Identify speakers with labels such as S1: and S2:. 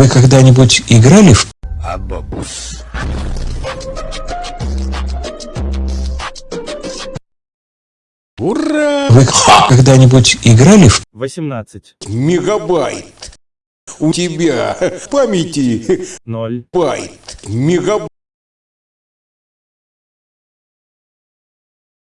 S1: Вы когда-нибудь играли в...
S2: Абабус.
S3: Ура!
S1: Вы когда-нибудь играли в...
S4: 18,
S3: Мегабайт. У тебя памяти
S4: 0,
S3: байт. Мегабайт.